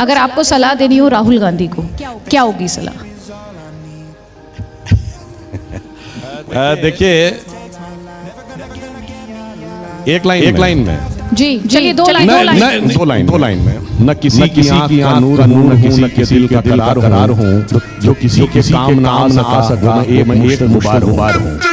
अगर आपको सलाह देनी हो तो राहुल गांधी को क्या होगी सलाह? देखिए एक लाइन एक लाइन में। जी चलिए दो लाइन दो लाइन। दो लाइन दो लाइन में। न किसी की आँख का नूर नूर न किसी के दिल का करार हूँ जो किसी के काम ना आ सका मैं एक मुबारक हूँ।